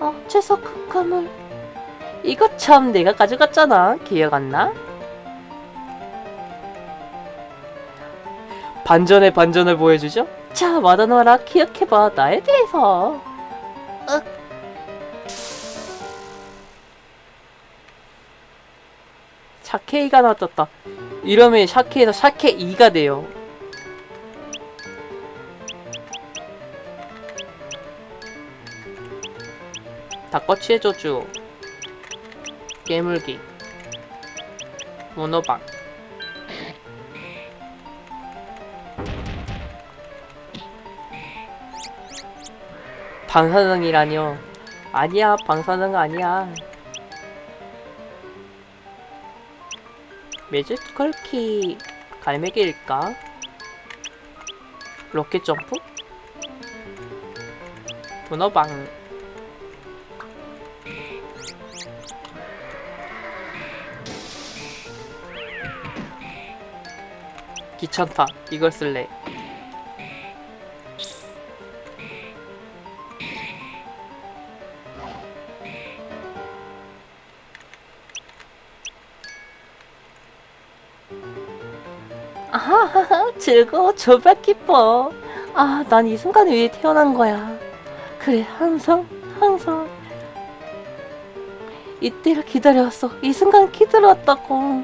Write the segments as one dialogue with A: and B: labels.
A: 어, 채석 흑화물. 이거 참 내가 가져갔잖아. 기억 안 나? 반전의 반전을 보여주죠? 자, 마다노라 기억해봐. 나에 대해서. 샤케이가 나왔다. 이러면 샤케에서 샤케 2가 돼요. 닭꼬치의 저주 깨물기. 모노박 방사능이라뇨. 아니야 방사능 아니야 매직컬키 갈매기일까? 로켓 점프? 문어방 귀찮다. 이걸 쓸래. 아하하하 즐거워 저발 기뻐 아 난 이 순간을 위해 태어난 거야 그래 항상 항상 이때를 기다려왔어 이 순간 기다려왔다고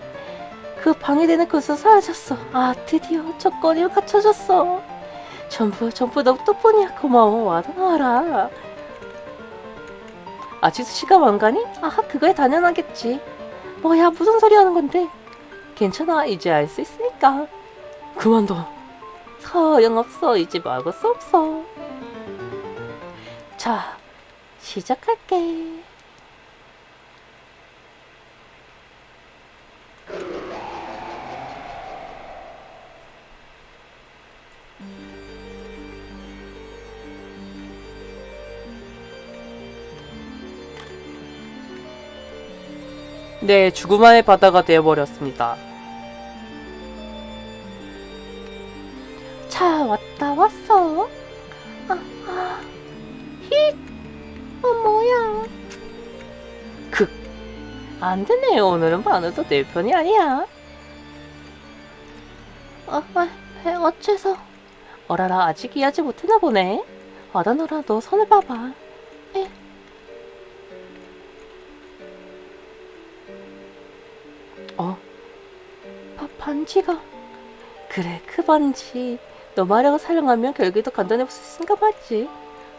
A: 그 방해되는 곳에서 사라졌어. 아 드디어 조건이 갖춰졌어. 전부 전부 너 덕분이야 고마워 와다나와라. 아직도 시간 안 가니? 아하 그거야 당연하겠지. 뭐야 무슨 소리 하는 건데? 괜찮아 이제 알 수 있으니까. 그만둬. 소용없어 이제 막을 수 없어. 자 시작할게. 네, 죽음만의 바다가 되어버렸습니다. 차 왔다 왔어. 아, 아, 힛. 어, 뭐야. 극. 안 되네. 오늘은 반으도 내 편이 아니야. 어, 아, 에, 어째서. 어라라, 아직 이해하지 못했나 보네. 아다노라, 너 손을 봐봐. 에. 어? 바, 반지가 그래 그 반지 너 마력을 사용하면 결국에도 간단해볼 수 있으니까 맞지?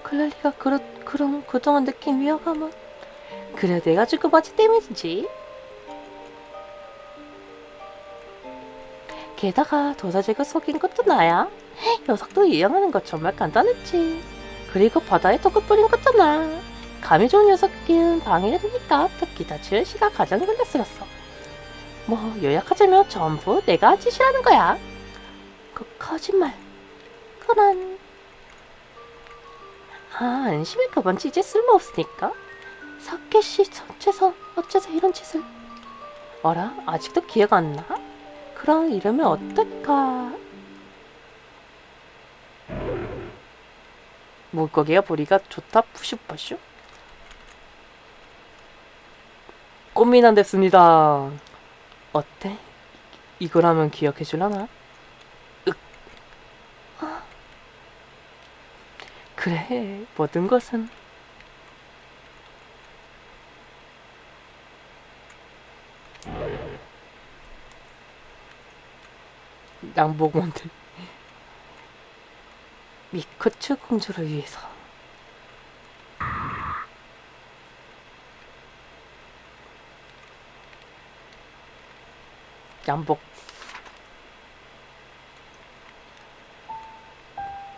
A: 클랄리가 그렇, 그럼 그동안 느낀 위화감은 그래 내가 줄그 반지 때문이지. 게다가 도사제가 속인 것도 나야. 녀석도 이용하는 거 정말 간단했지. 그리고 바다에 독을 뿌린 나. 감이 좋은 녀석은 방해가 되니까 특히 다치는 시가 가장 걸렸었어. 뭐 요약하자면 전부 내가 짓이라는 거야. 그 거짓말. 그런. 아 안심해 그번 이제 쓸모없으니까. 사케씨 전체서 어째서 이런 짓을. 어라 아직도 기억 안 나? 그럼 이러면 어떨까? 물고기가 보리가 좋다 푸슈푸슈. 꽃미남 됐습니다. 어때? 이거라면 기억해 줄라나? 윽. 아. 그래, 모든 것은. 양복몬들 미코츠 공주를 위해서. 양복.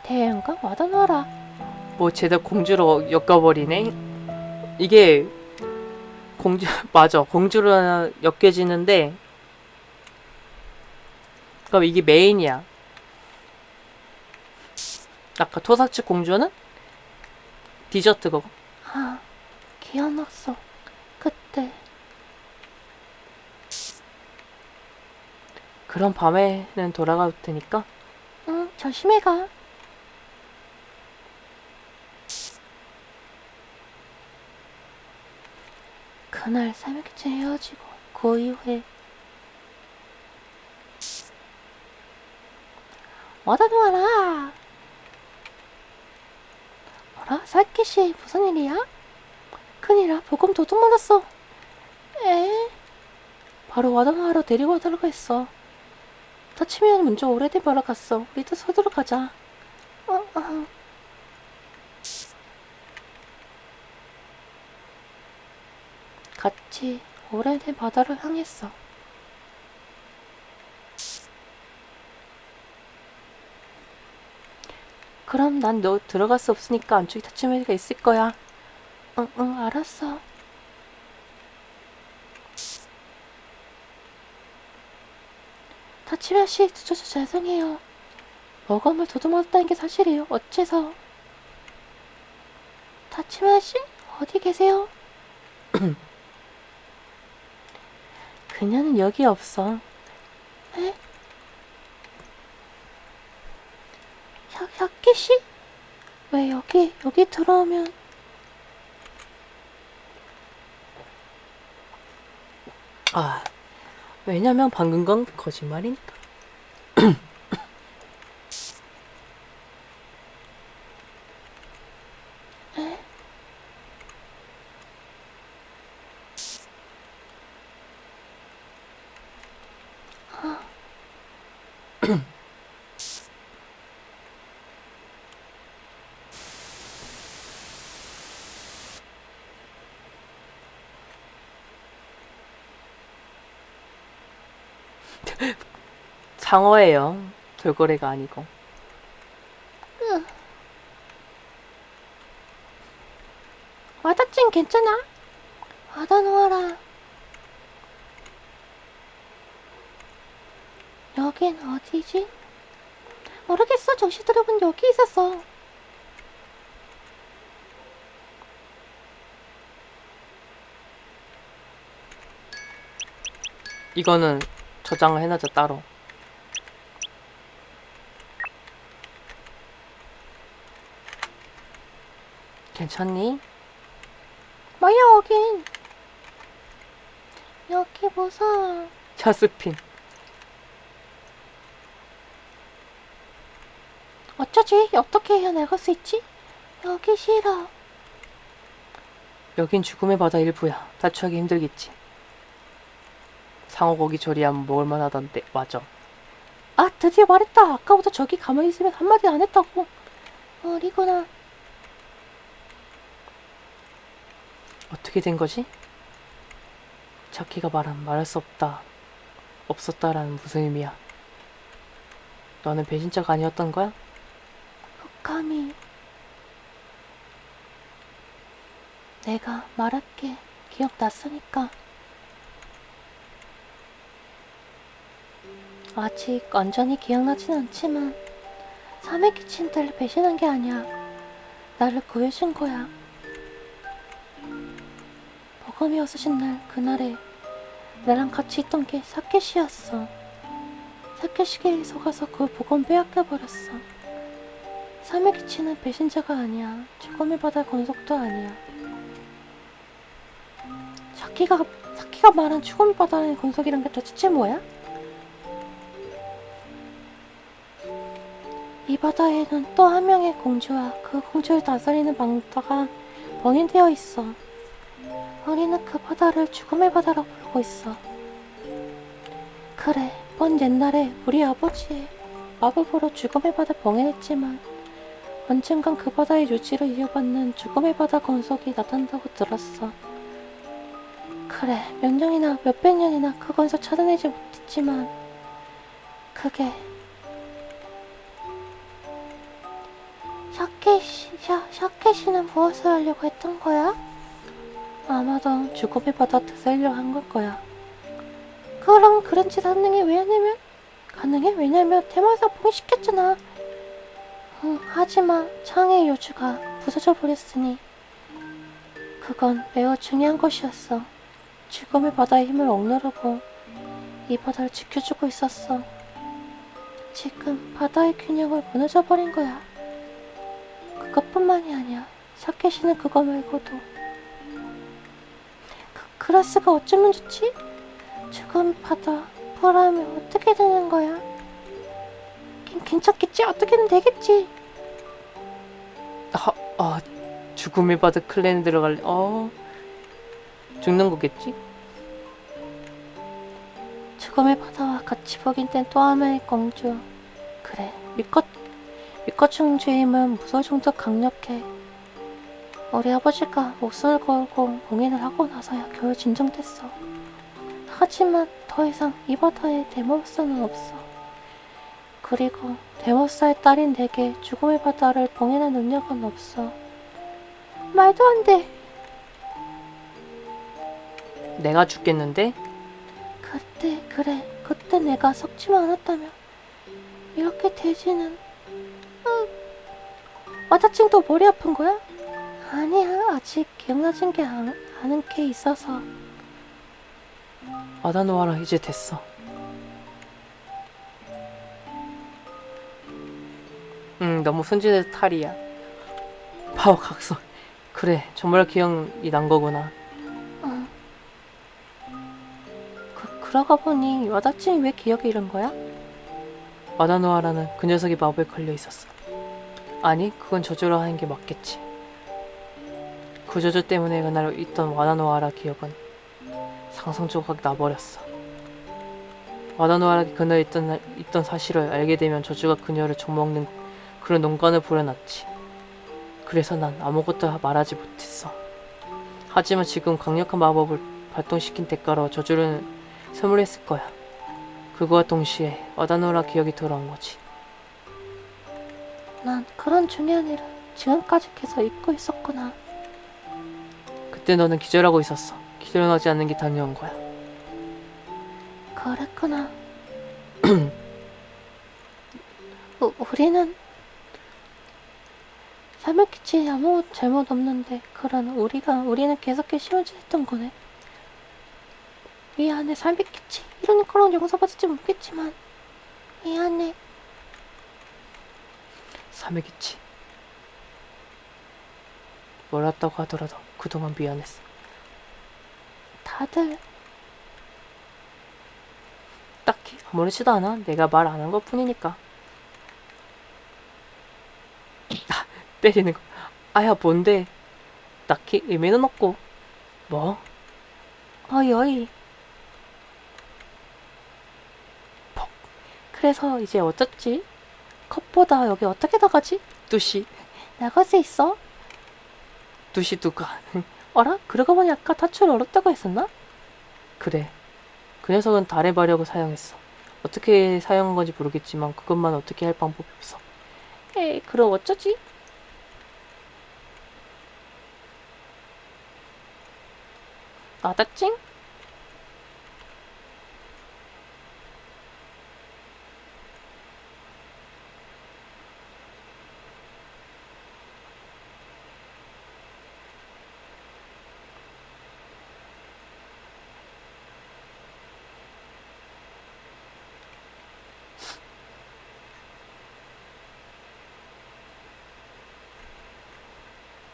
A: 태양과 와다놔라 뭐 쟤도 공주로 엮어버리네 이게 공주 맞아 공주로 엮여지는데 그럼 이게 메인이야 아까 토사츠 공주는 디저트고 아 기억났어. 그때. 그럼 밤에는 돌아갈 테니까? 응, 조심해 가. 그날 새벽에 헤어지고 그 이후에 와다 놓아라 뭐라? 살기씨 무슨 일이야? 큰일이야 보금 도둑 맞았어 에? 바로 와다 놓아러 데리고 와달라고 했어 다치면 먼저 오래된 바로 갔어 우리도 서둘러 가자 어, 어. 같이 오래된 바다를 향했어. 그럼 난 너 들어갈 수 없으니까 안쪽에 다치매가 있을 거야. 응, 응, 알았어. 다치매 씨, 늦어서 죄송해요. 머검을 도둑맞았다는 게 사실이에요. 어째서? 다치매 씨? 어디 계세요? 그녀는 여기 없어. 에? 혁, 혁기 씨? 왜 여기, 여기 들어오면. 아, 왜냐면 방금 건 거짓말이니까. 에? 장어예요. 돌고래가 아니고. 와다찐 괜찮아? 와다 놓아라. 여긴 어디지? 모르겠어. 정시 들어본 여기 있었어. 이거는 저장을 해놔줘 따로. 괜찮니? 뭐야 여긴? 여기 무서워. 자스핀. 어쩌지? 어떻게 해야 나갈 수 있지? 여기 싫어. 여긴 죽음의 바다 일부야. 다치하기 힘들겠지. 상어 고기 조리하면 먹을만 하던데. 맞아. 아, 드디어 말했다. 아까보다 저기 가만히 있으면 한마디 안 했다고. 어리구나. 어떻게 된 거지? 자키가 말한 말할 수 없다. 없었다라는 무슨 의미야? 너는 배신자가 아니었던 거야? 감히 내가 말할게 기억났으니까 아직 완전히 기억나진 않지만 삼의 기친들 배신한 게 아니야 나를 구해준 거야 버금이 없으신 날 그날에 나랑 같이 있던 게 사케시였어 사케시계에 속아서 그 복음 빼앗겨버렸어 기치는 배신자가 아니야. 죽음의 바다 건속도 아니야. 사키가 사키가 말한 죽음의 바다의 건속이란 게 도대체 뭐야? 바다에는 또 한 명의 공주와 그 공주를 다스리는 방다가 봉인되어 있어. 우리는 그 바다를 죽음의 바다라고 부르고 있어. 그래, 먼 옛날에 우리 아버지의 마법으로 죽음의 바다 봉인했지만 언젠간 그 바다의 유지를 이어받는 죽음의 바다 건석이 나타난다고 들었어. 그래, 몇 년이나 몇백 년이나 그 건석 찾아내지 못했지만 그게 샤케시, 샤, 샤케시는 무엇을 하려고 했던 거야? 아마도 죽음의 바다 되살려 한걸 거야. 그럼 그런 짓게 왜냐면 가능해? 왜냐면 대마사 봉시켰잖아. 응, 하지만 창의 요주가 부서져 버렸으니 그건 매우 중요한 것이었어. 죽음의 바다의 힘을 억누르고 이 바다를 지켜주고 있었어. 지금 바다의 균형을 무너져 버린 거야. 그것뿐만이 아니야. 사케시는 그거 말고도. 그, 그라스가 어쩌면 좋지? 죽음의 바다, 불하면 어떻게 되는 거야? 괜- 괜찮겠지? 어떻게든 되겠지? 아, 아, 죽음의 바다 클랜에 들어갈래? 어, 죽는 거겠지? 죽음의 바다와 같이 복인된 또 하나의 공주. 그래, 미껏, 힘은 무서울 정도 강력해. 우리 아버지가 목숨을 걸고 봉인을 하고 나서야 겨우 진정됐어. 하지만 더 이상 이 바다에 데모스는 없어. 그리고 데모스의 딸인 내게 죽음의 바다를 봉인할 능력은 없어. 말도 안 돼. 내가 죽겠는데? 그때 그래 그때 내가 썩지만 않았다면 이렇게 되지는 응. 와자칭도 머리 아픈 거야? 아니야 아직 기억나진 게 안, 않은 게 있어서. 아다노아라 이제 됐어. 응 너무 순진해서 탈이야. 파워 각성 그래 정말 기억이 난 거구나. 응 그, 그러고 보니 와다칭이 왜 기억을 잃은 거야? 아다노아라는 그 녀석이 마법에 걸려 있었어 아니 그건 저주로 하는 게 맞겠지. 그 저주 때문에 그날 있던 와다노아라 기억은 상상 조각 나버렸어. 와다노아라가 그날 있던, 있던 사실을 알게 되면 저주가 그녀를 좀먹는 그런 농간을 부려놨지. 그래서 난 아무것도 말하지 못했어. 하지만 지금 강력한 마법을 발동시킨 대가로 저주를 선물했을 거야. 그거와 동시에 와다노라 기억이 돌아온 거지 난 그런 중요한 일을 지금까지 계속 잊고 있었구나. 그때 너는 기절하고 있었어. 기절하지 않는 게 당연한 거야. 그랬구나. 우, 우리는 사메키치 아무 잘못 없는데 그런 우리가 우리는 계속해 시원짓했던 거네. 미안해 사메키치? 이런 거랑 용서받을지 모르겠지만 미안해 사메키치 몰랐다고 하더라도 그동안 미안했어. 다들 딱히 아무렇지도 않아. 내가 말 안 한 것 뿐이니까. 아, 때리는 거. 아야 뭔데? 딱히 의미는 없고. 뭐? 어이 어이. 퍽. 그래서 이제 어쩌지? 컵보다 여기 어떻게 나가지? 뚜시 나갈 수 있어? 뚜시 누가 어라? 그러고 보니 아까 타출 어렵다고 했었나? 그래 그 녀석은 달의 마력을 사용했어 어떻게 사용한 건지 모르겠지만 그것만 어떻게 할 방법이 없어 에이 그럼 어쩌지? 아다찡?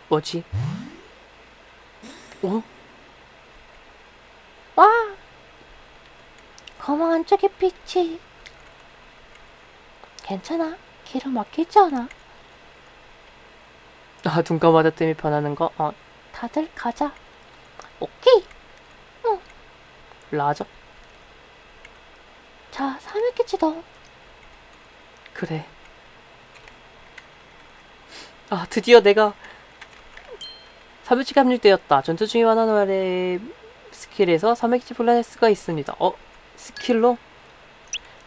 A: 뭐지? 어? 와! 검은 안쪽에 빛이 괜찮아? 길은 막히지 않아? 아, 눈감마다 때문에 변하는 거? 어, 다들 가자. 오케이. 응. 라저. 자, 사맥겠지 너. 그래. 아, 드디어 내가 사백지가 합류되었다. 전투 중의 와나노아의 스킬에서 사백지 불러낼 수가 있습니다. 어? 스킬로?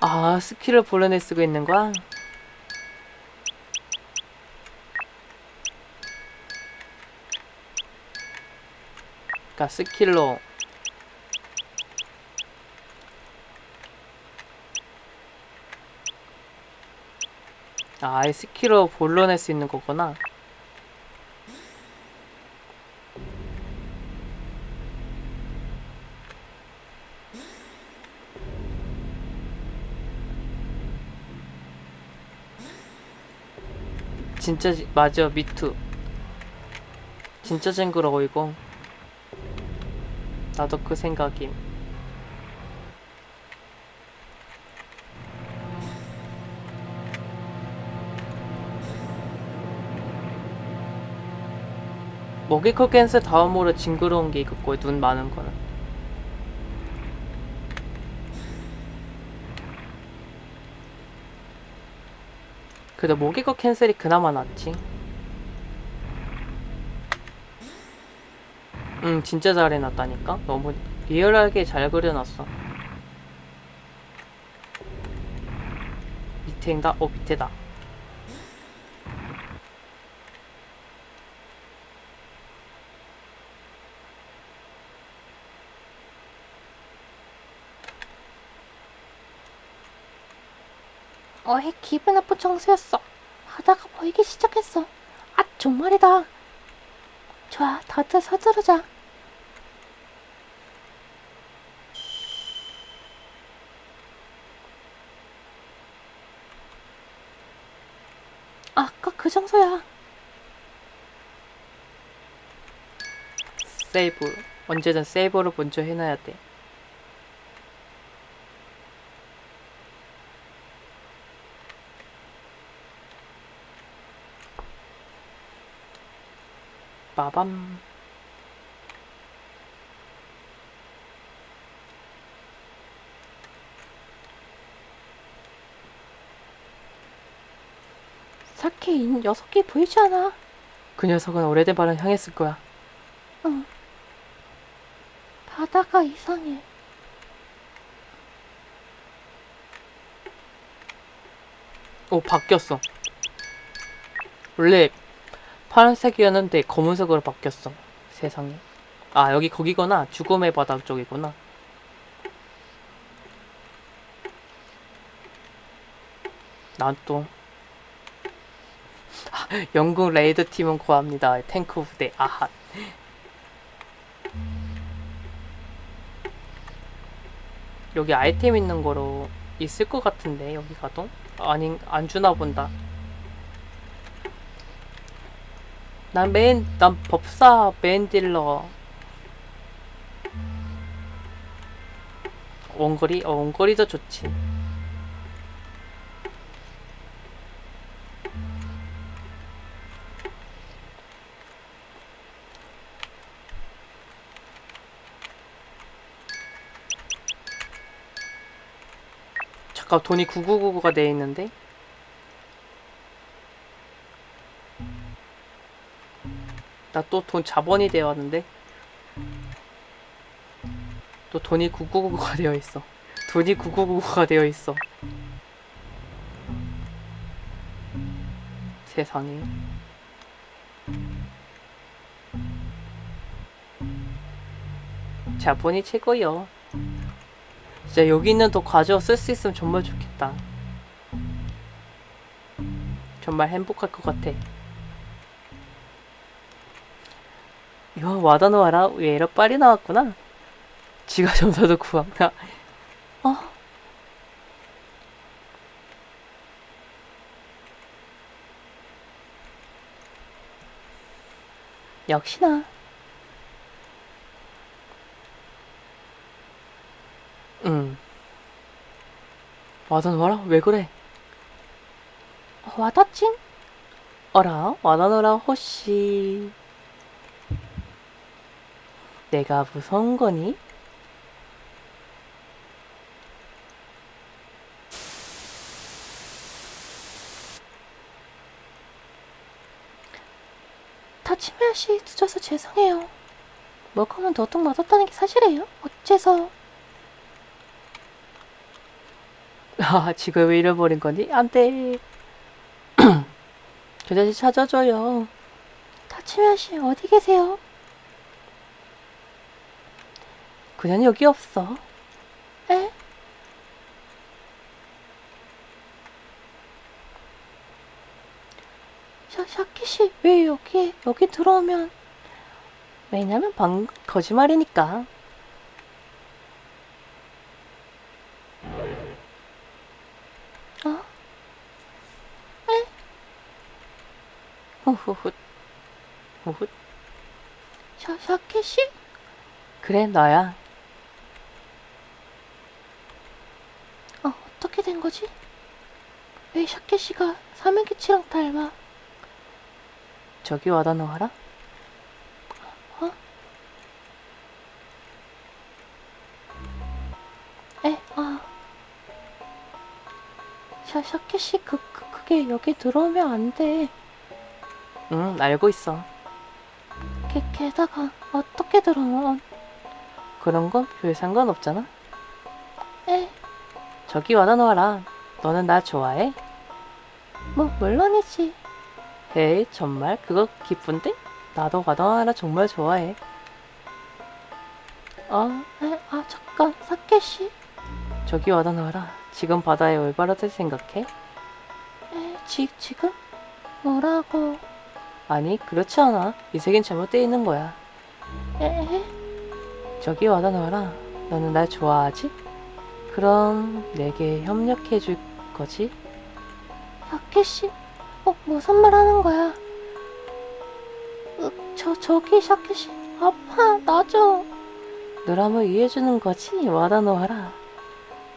A: 아, 스킬을 불러낼 수가 있는 거야? 그니까 스킬로 아, 스킬로 불러낼 수 있는 거구나. 진짜 지- 맞아 미투. 진짜 징그러워 이거. 나도 그 생각임. 먹이컬 캔슬 다음으로 징그러운 게 이거고 눈 많은 거는 그래도 모기거 캔슬이 그나마 낫지. 응, 진짜 잘 해놨다니까? 너무 리얼하게 잘 그려놨어. 밑에인가? 어, 밑에다. 어이, 기분 나쁜 청소였어. 바다가 보이기 시작했어. 아, 정말이다. 좋아, 다들 서두르자. 아까 그 장소야. 세이브. 언제든 세이브를 먼저 해놔야 돼. 빠밤. 사케 이 녀석이 보이지 않아? 그 녀석은 오래된 발을 향했을 거야. 응. 바다가 이상해. 오, 바뀌었어. 원래 파란색이었는데 검은색으로 바뀌었어. 세상에. 아, 여기 거기구나. 죽음의 바다 쪽이구나. 난 또. 아, 영국 raid 팀은 구합니다. 탱크 부대. 아하. 여기 아이템 있는 거로 있을 것 같은데 여기 가도 아니 안 주나 본다. 난 메인 난 법사 메인 딜러 원거리 어 원거리도 좋지. 잠깐 돈이 9999가 돼 있는데 나 또 돈 자본이 되어 왔는데? 또 돈이 9999가 되어 있어. 돈이 9999가 되어 있어. 세상에. 자본이 최고요 진짜 여기 있는 돈 가져와 쓸 수 있으면 정말 좋겠다. 정말 행복할 것 같아 이거 와다노와라. 왜 이렇게 빨리 나왔구나. 지가 점사도 구함나 어? 역시나. 응. 와다노와라? 왜 그래? 와다찡? 어라? 와다노라 호시 내가 무서운 거니? 타치미야 씨 늦어서 죄송해요. 먹으면 너도 맞았다는 게 사실이에요? 어째서? 아 지금 왜 잃어버린 거니? 안돼. 그 다시 찾아줘요. 타치미야 씨 어디 계세요? 그냥 여기 없어. 에? 샤, 샤키 씨, 왜 여기에, 여기 들어오면. 왜냐면 방, 거짓말이니까. 어? 에? 후훗 후훗
B: 샤, 샤케시?
A: 그래 너야
B: 어, 된 거지? 왜 샤케시가 사면기치랑 닮아?
A: 저기 와다 놓아라
B: 어? 에, 아. 샤, 샤케시, 그, 그, 그게 여기 들어오면 안 돼.
A: 응 알고 있어
B: 게, 게다가, 어떻게 들어와?
A: 그런 건 별 상관없잖아
B: 에,
A: 저기 와다 놓아라 너는 나 좋아해?
B: 뭐, 물론이지.
A: 에이 정말 그거 기쁜데? 나도 와다 놓아라 정말 좋아해
B: 어, 에, 아, 잠깐, 사케시.
A: 저기 와다 놓아라 지금 바다에 올바르다 생각해?
B: 에, 지, 지금? 뭐라고?
A: 아니 그렇지 않아 이 세계는 잘못되어 있는 거야
B: 에, 에?
A: 저기 와다 놓아라 너는 날 좋아하지? 그럼 내게 협력해 줄 거지?
B: 샤케시? 어, 무슨 말 하는 거야? 으, 저, 저기 샤케시. 아파, 나 좀.
A: 너라면 이해해주는 거지? 와다 놓아라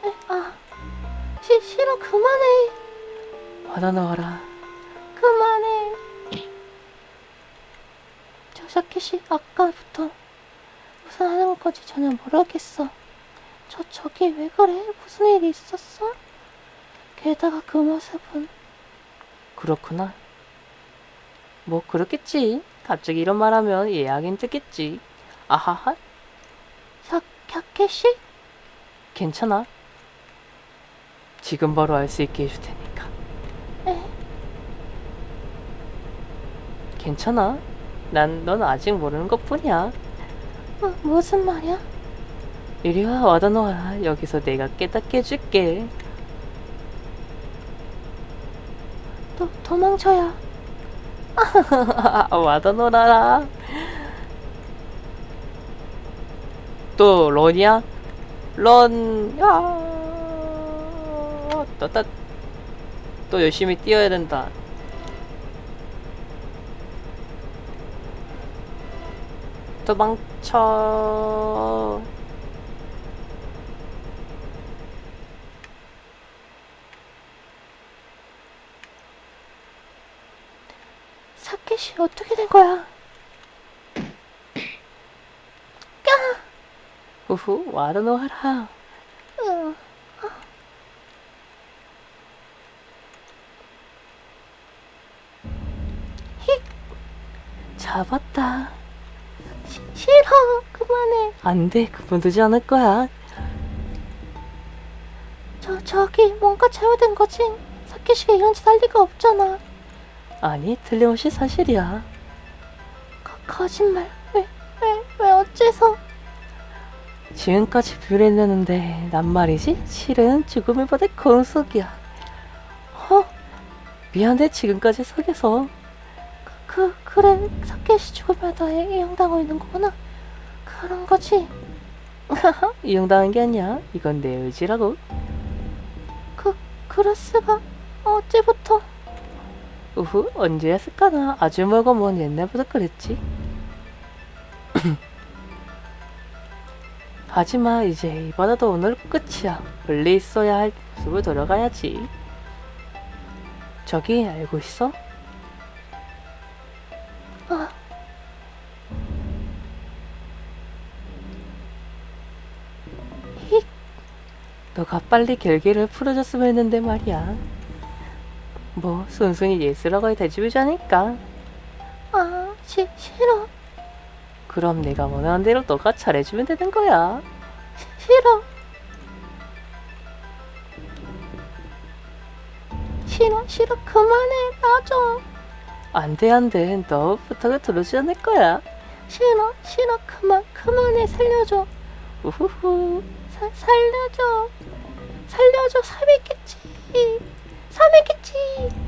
B: 에, 아. 시, 싫어, 그만해.
A: 와다 놓아라
B: 그만해. 저 샤케시, 아까부터 무슨 하는 건지 전혀 모르겠어. 저, 저기 왜 그래? 무슨 일이 있었어? 게다가 그 모습은?
A: 그렇구나. 뭐 그렇겠지. 갑자기 이런 말 하면 이해하기 힘들겠지. 아하하.
B: 샤, 샤케시?
A: 괜찮아. 지금 바로 알 수 있게 해줄 테니까.
B: 에,
A: 괜찮아. 난 넌 아직 모르는 것 뿐이야.
B: 뭐, 무슨 말이야?
A: 이리 와 와다 놓아라 여기서 내가 깨닫게 해줄게
B: 도, 도망쳐야.
A: 와다 놓아라 또 런이야? 런 야! 또, 또 열심히 뛰어야 된다 도망쳐
B: 사케시, 어떻게 된 거야?
A: 후후 와다 놓아라
B: 으,
A: 잡았다
B: 시, 싫어, 그만해.
A: 안돼 그만두지 않을 거야
B: 저, 저기 뭔가 잘못된 거지? 사케시가 이런 짓 할 리가 없잖아.
A: 아니 틀림없이 사실이야
B: 거, 거짓말. 왜, 왜, 왜 어째서?
A: 지금까지 불했는데 난 말이지 실은 받을 건속이야 어? 미안해 지금까지 속여서
B: 그, 그래. 사케시 죽으면 너에 이용당하고 있는 거구나. 그런 거지.
A: 이용당한 게 아니야 이건 내 의지라고
B: 그, 그라스가 어제부터.
A: 우후 언제였을까나? 아주 멀고 먼 옛날부터 그랬지. 하지만 이제 이 바다도 오늘 끝이야. 원래 있어야 할 모습을 돌아가야지. 저기 알고 있어?
B: 아, 히,
A: 너가 빨리 결계를 풀어줬으면 했는데 말이야 뭐 순순히 예스라고 대답하지 않을까
B: 아, 시, 싫어.
A: 그럼 내가 원하는 대로 너가 잘해주면 되는 거야
B: 시, 싫어. 싫어, 싫어. 그만해. 나 좀.
A: 안돼 안돼 너 부탁을 들어주지 않을 거야
B: 싫어, 싫어. 그만, 그만해. 살려줘.
A: 우후후
B: 사, 살려줘. 살려줘. 사백겠지. 사백겠지.